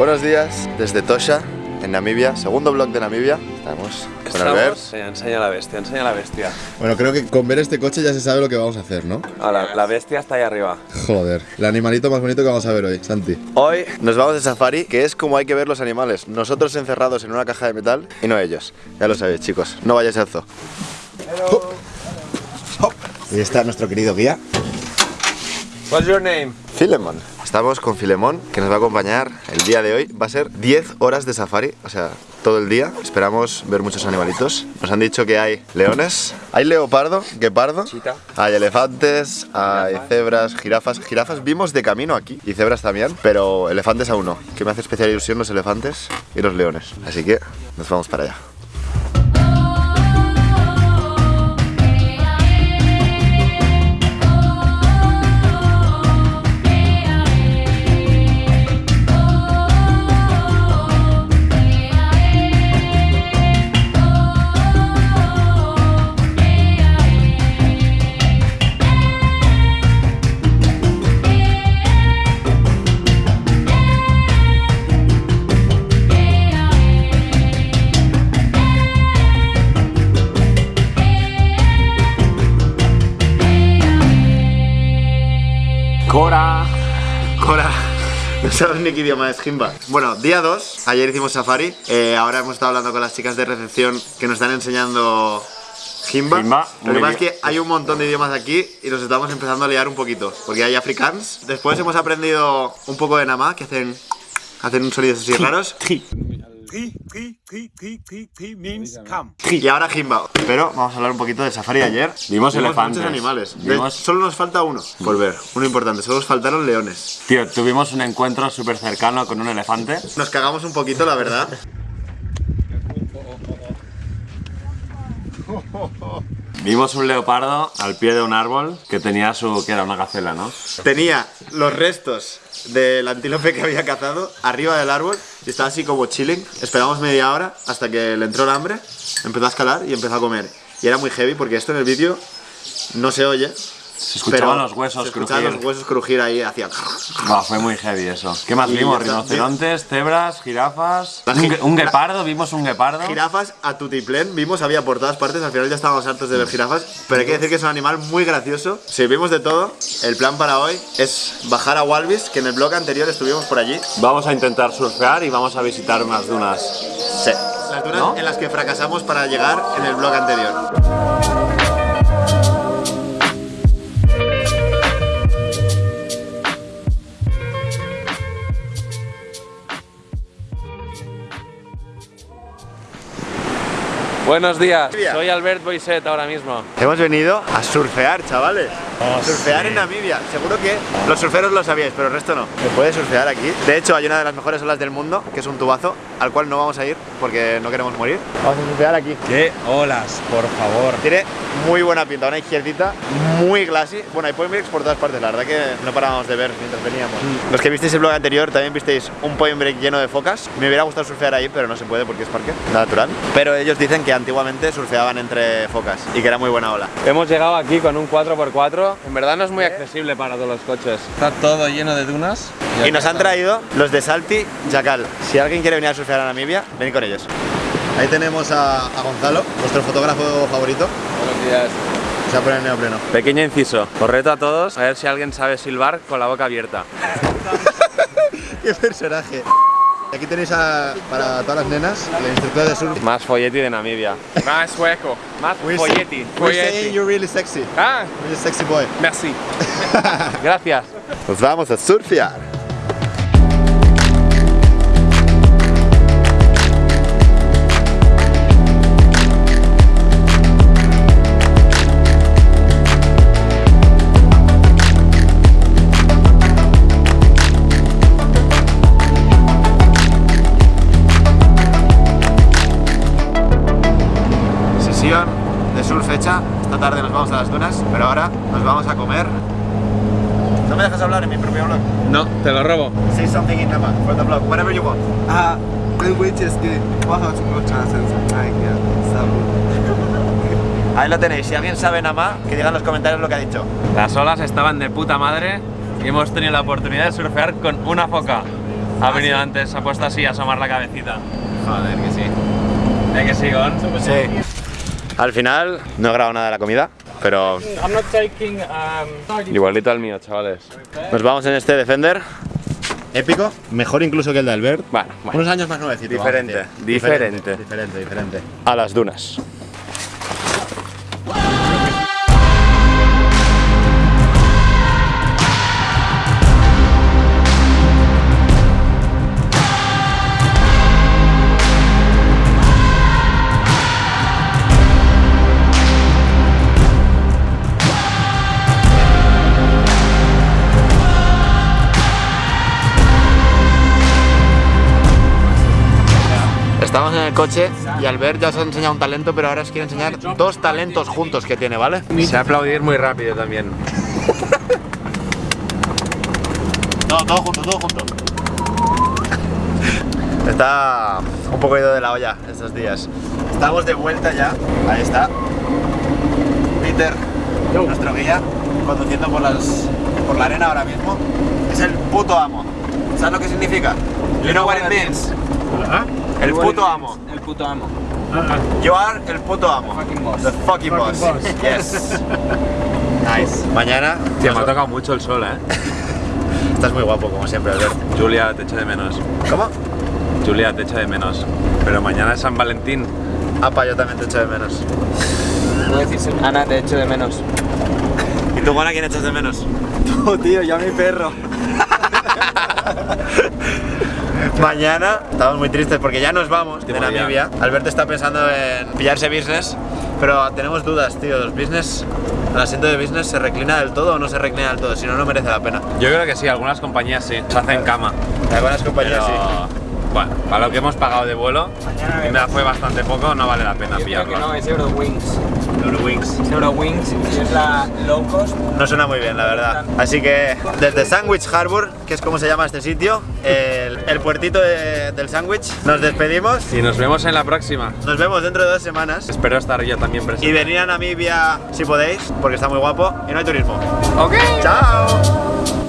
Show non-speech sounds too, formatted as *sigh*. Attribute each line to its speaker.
Speaker 1: Buenos días desde Tosha, en Namibia, segundo vlog de Namibia. Estamos con Albert.
Speaker 2: Enseña, enseña la bestia, enseña la bestia.
Speaker 1: Bueno, creo que con ver este coche ya se sabe lo que vamos a hacer, ¿no?
Speaker 2: Ah, la, la bestia está ahí arriba.
Speaker 1: Joder, el animalito más bonito que vamos a ver hoy, Santi. Hoy nos vamos de safari, que es como hay que ver los animales. Nosotros encerrados en una caja de metal y no ellos. Ya lo sabéis, chicos. No vayáis al zoo. Y está nuestro querido guía,
Speaker 2: What's your name?
Speaker 1: Filemón. Estamos con Filemón, que nos va a acompañar el día de hoy. Va a ser 10 horas de safari, o sea, todo el día. Esperamos ver muchos animalitos. Nos han dicho que hay leones, hay leopardo, guepardo,
Speaker 2: Chita.
Speaker 1: hay elefantes, hay cebras, jirafas. Jirafas vimos de camino aquí y cebras también, pero elefantes aún no. Que me hace especial ilusión los elefantes y los leones. Así que nos vamos para allá. No *laughs* sabes ni qué idioma es Jimba. Bueno, día 2. Ayer hicimos safari. eh, ahora hemos estado hablando con las chicas de recepción que nos están enseñando Jimba.
Speaker 2: Jimba,
Speaker 1: Lo que pasa es que hay un montón de idiomas aquí y nos estamos empezando a liar un poquito. Porque hay africans. Después hemos aprendido un poco de Namá, que hacen, hacen sonidos así raros.
Speaker 3: Means come.
Speaker 1: Y ahora Jimba. Pero vamos a hablar un poquito del safari de ayer.
Speaker 2: Vimos elefantes.
Speaker 1: muchos animales. De-
Speaker 2: Vimos-
Speaker 1: Solo nos falta uno por ver. Uno importante. Solo nos faltaron leones.
Speaker 2: Tío, tuvimos un encuentro súper cercano con un elefante.
Speaker 1: Nos cagamos un poquito, la verdad. *laughs*
Speaker 2: Vimos un leopardo al pie de un árbol que tenía su. que era una gacela, ¿no?
Speaker 1: Tenía los restos del antílope que había cazado arriba del árbol y estaba así como chilling. Esperamos media hora hasta que le entró el hambre, empezó a escalar y empezó a comer. Y era muy heavy porque esto en el vídeo no se oye.
Speaker 2: Se escuchaban
Speaker 1: pero
Speaker 2: los huesos
Speaker 1: se escuchaban
Speaker 2: crujir.
Speaker 1: los huesos crujir ahí hacia. *laughs*
Speaker 2: Buah, fue muy heavy eso. ¿Qué más
Speaker 1: Y
Speaker 2: vimos? Rinocerontes, cebras, jirafas. Un, un guepardo, vimos un guepardo.
Speaker 1: Jirafas a tutiplén, vimos, había por todas partes, al final ya estábamos hartos de ver jirafas, pero hay que decir que es un animal muy gracioso. Si vimos de todo, el plan para hoy es bajar a Walvis, que en el blog anterior estuvimos por allí.
Speaker 2: Vamos a intentar surfear y vamos a visitar unas dunas.
Speaker 1: Sí. Las dunas
Speaker 2: ¿No?
Speaker 1: en las que fracasamos para llegar en el blog anterior.
Speaker 2: Buenos días,
Speaker 1: Día.
Speaker 2: soy Albert Boiset ahora mismo.
Speaker 1: Hemos venido a surfear, chavales. Surfear en Namibia. Seguro que los surferos lo sabíais, pero el resto no. Se puede surfear aquí. De hecho, hay una de las mejores olas del mundo, que es un tubazo, al cual no vamos a ir porque no queremos morir. Vamos a surfear aquí.
Speaker 3: ¿Qué olas, por favor?
Speaker 1: Tiene muy buena pinta, una izquierdita muy classy. Bueno, hay point breaks por todas partes, la verdad que no parábamos de ver mientras veníamos. Los que visteis el blog anterior también visteis un point break lleno de focas. Me hubiera gustado surfear ahí, pero no se puede porque es parque natural. Pero ellos dicen que antiguamente surfeaban entre focas y que era muy buena ola.
Speaker 2: Hemos llegado aquí con un 4x4. En verdad no es muy accesible para todos los coches.
Speaker 3: Está todo lleno de dunas.
Speaker 1: Y nos han traído los de Salti Jacal. Si alguien quiere venir a surfear a Namibia, venid con ellos. Ahí tenemos a, a Gonzalo, nuestro fotógrafo favorito.
Speaker 2: Buenos días.
Speaker 1: Se va a poner el neopreno.
Speaker 2: Pequeño inciso. Os reto a todos a ver si alguien sabe silbar con la boca abierta. *laughs*
Speaker 1: ¡Qué personaje! Aquí tenéis a- para todas las nenas la instructora de surf.
Speaker 2: Más folleti de Namibia.
Speaker 4: Más sueco.
Speaker 2: Más folleti.
Speaker 1: Saying you're really sexy.
Speaker 4: Ah,
Speaker 1: You're a sexy boy.
Speaker 4: merci. *laughs*
Speaker 2: Gracias.
Speaker 1: Nos vamos a surfear. Hecha. Esta tarde nos vamos a las dunas, pero ahora nos vamos a comer. No me dejas hablar en mi propio blog.
Speaker 4: No, te lo robo.
Speaker 1: Say something in Nama for the blog, whatever you want.
Speaker 5: Ah, chances. Ay, ya, salud.
Speaker 1: Ahí lo tenéis. Si alguien sabe Nama, que diga en los comentarios lo que ha dicho.
Speaker 2: Las olas estaban de puta madre y hemos tenido la oportunidad de surfear con una foca. Ha venido antes, ha puesto así a asomar la cabecita.
Speaker 4: Joder, que sí.
Speaker 2: ¿Eh que sí, Gon?
Speaker 1: Sí. Al final no he grabado nada de la comida, pero
Speaker 4: um...
Speaker 2: Igualito al mío, chavales.
Speaker 1: nos vamos en este Defender. Épico, mejor incluso que el de Albert.
Speaker 2: Bueno, bueno.
Speaker 1: Unos años más nuevecito.
Speaker 2: Diferente,
Speaker 1: decir.
Speaker 2: diferente.
Speaker 1: Diferente, diferente. A las dunas. Estamos en el coche y Albert ya os ha enseñado un talento, pero ahora os quiero enseñar dos talentos juntos que tiene, ¿vale?
Speaker 2: Se aplaudir muy rápido también.
Speaker 1: Todo, todo junto, todo junto. Está un poco ido de la olla estos días. Estamos de vuelta ya. Ahí está. Peter, nuestro guía, conduciendo por, las, por la arena ahora mismo. Es el puto amo. ¿Sabes lo que significa? You know what it means? El puto amo.
Speaker 4: El puto amo.
Speaker 1: You are el puto amo.
Speaker 4: Fucking boss.
Speaker 1: The fucking boss. Yes. Nice. Mañana.
Speaker 2: Tío, me ha tocado mucho el sol, eh. *laughs*
Speaker 1: Estás muy guapo, como siempre, Albert.
Speaker 2: Julia, te echo de menos.
Speaker 1: ¿Cómo?
Speaker 2: Julia, te echo de menos. Pero mañana es San Valentín.
Speaker 1: Apa, yo también te echo de menos.
Speaker 4: No decís, Ana, te echo de menos.
Speaker 1: ¿Y tú, Juana, quién echas de menos? *laughs*
Speaker 5: Oh, tío, ya mi perro. *laughs*
Speaker 1: Mañana estamos muy tristes porque ya nos vamos de. Namibia. Alberto está pensando en pillarse business, pero tenemos dudas, tío. ¿Los business, el asiento de business se reclina del todo o no se reclina del todo? Si no, no merece la pena.
Speaker 2: Yo creo que sí, algunas compañías sí. Se hacen cama.
Speaker 1: Algunas compañías
Speaker 2: Pero,
Speaker 1: sí.
Speaker 2: Bueno, para lo que hemos pagado de vuelo, y me fue bastante poco, no vale la pena
Speaker 4: Yo creo que
Speaker 2: pillarlo.
Speaker 4: no, es Eurowings.
Speaker 1: Eurowings.
Speaker 4: Es Eurowings y es la low cost.
Speaker 1: No suena muy bien, la verdad. Así que desde Sandwich Harbor, que es como se llama este sitio, el, el puertito de- del sándwich, nos despedimos.
Speaker 2: Y nos vemos en la próxima.
Speaker 1: Nos vemos dentro de dos semanas.
Speaker 2: Espero estar yo también
Speaker 1: Y
Speaker 2: presente.
Speaker 1: venir a Namibia si podéis, porque está muy guapo y no hay turismo.
Speaker 2: Ok.
Speaker 1: ¡Chao!